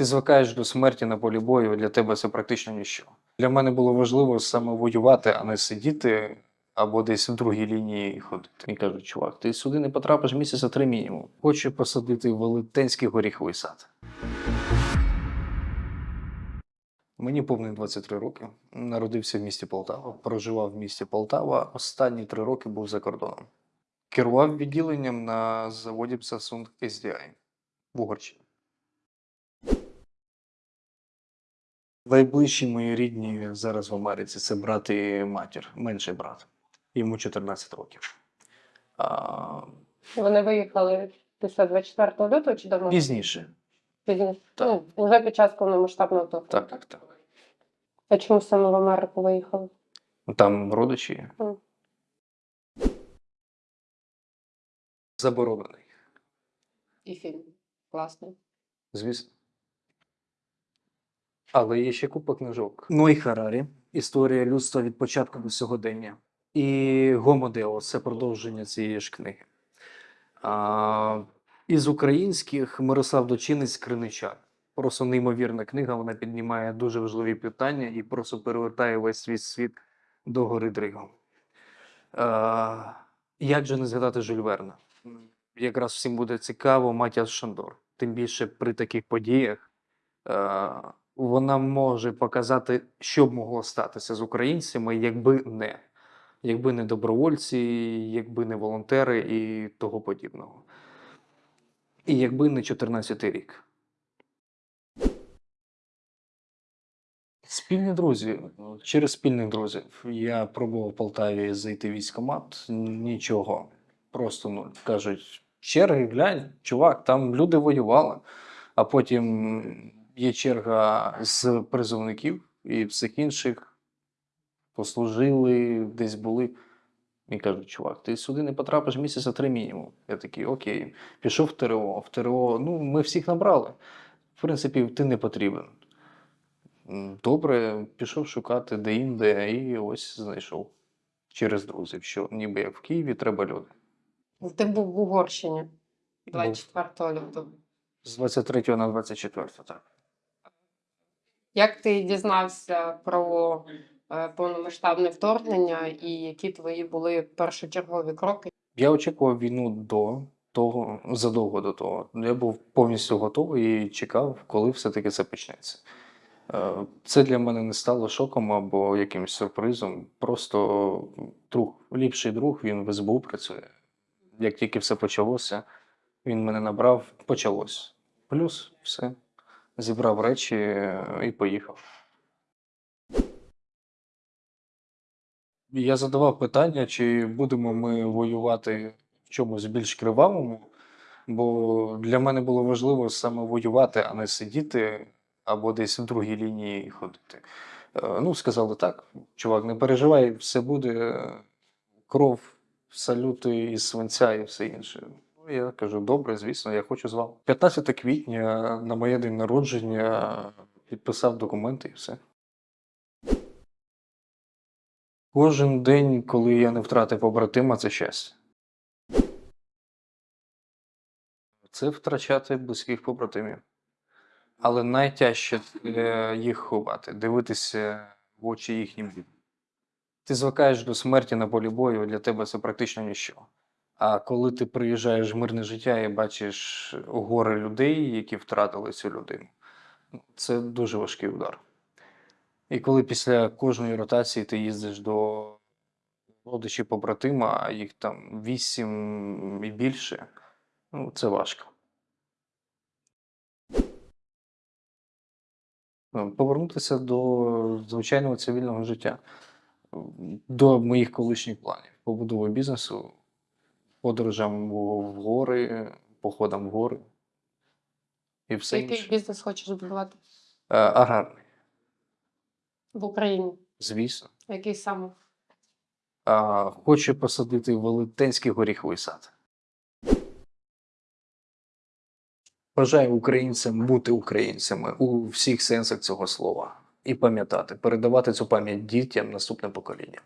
Ти звикаєш до смерті на полі бою, для тебе це практично ніщо. Для мене було важливо саме воювати, а не сидіти або десь в другій лінії ходити. І кажуть, чувак, ти сюди не потрапиш місяця три мінімум. Хочу посадити велетенський горіховий сад. Мені повний 23 роки. Народився в місті Полтава, проживав в місті Полтава. Останні три роки був за кордоном. Керував відділенням на заводі Samsung SDI в Угорщині. Найближчі мої рідні зараз в Америці це брат і матір, менший брат. Йому 14 років. А, Вони виїхали після 24 лютого чи давно? пізніше. Пізніше. Так. Ну, вже під час повномасштабного вторгнення. Так, так, так. А чому саме в Америку виїхали? Там родичі. є. Мгм. Заборонений, І фільм. Класний. звісно. Але є ще купа книжок. Ной Харарі. Історія людства від початку до сьогодення. І Гомо Део це продовження цієї ж книги. А, із українських Мирослав Дочинець Криничак. Просто неймовірна книга. Вона піднімає дуже важливі питання і просто перевертає весь свій світ до гори Дригом. А, як же не згадати Жюль Верна? Якраз всім буде цікаво Матіас Шандор. Тим більше при таких подіях е, вона може показати, що б могло статися з українцями, якби не. Якби не добровольці, якби не волонтери і того подібного. І якби не 14-й рік. Спільні друзі. Через спільних друзів. Я пробував в Полтаві зайти в військкомат. Нічого. Просто нуль. Кажуть, черги, глянь, чувак, там люди воювали. А потім є черга з призовників і всіх інших послужили, десь були. І кажуть, чувак, ти сюди не потрапиш місяця три мінімум. Я такий, окей, пішов в ТРО. В ТРО, ну, ми всіх набрали. В принципі, ти не потрібен. Добре, пішов шукати де-інде і ось знайшов через друзів, що ніби як в Києві треба люди. Ти був в Угорщині 24 лютого. З 23 на 24, так. Як ти дізнався про е, повномасштабне вторгнення і які твої були першочергові кроки? Я очікував війну до того, задовго до того. Я був повністю готовий і чекав, коли все-таки це почнеться. Е, Це для мене не стало шоком або якимось сюрпризом. Просто друг, ліпший друг, він в СБУ працює. Як тільки все почалося, він мене набрав, почалось. Плюс все. Зібрав речі е, і поїхав. Я задавав питання, чи будемо ми воювати в чомусь більш кривавому, бо для мене було важливо саме воювати, а не сидіти або десь в другій лінії ходити. Е, Ну, сказали так, чувак, не переживай, все буде кров, салюти із свинця і все інше. Я кажу, добре, звісно, я хочу з вами. 15 квітня на моє день народження підписав документи і все. Кожен день, коли я не втратив побратима, це щастя. Це втрачати близьких побратимів. Але найтяжче е, їх ховати, дивитися в очі їхнім дітям. Ти звикаєш до смерті на полі бою, для тебе це практично ніщо. А коли ти приїжджаєш в мирне життя і бачиш гори людей, які втратили цю людину, ну, це дуже важкий удар. І коли після кожної ротації ти їздиш до родичів побратима, а їх там вісім і більше, ну це важко. Ну, Повернутися до звичайного цивільного життя, до моїх колишніх планів, побудови бізнесу, подорожам в гори, походам в гори і все Який інше. бізнес хочеш будувати Е, Аграрний, в Україні? звісно. Який саме? А, Хочу посадити велетенський горіховий сад. Бажаю українцям бути українцями у всіх сенсах цього слова і пам'ятати, передавати цю пам'ять дітям наступним поколінням.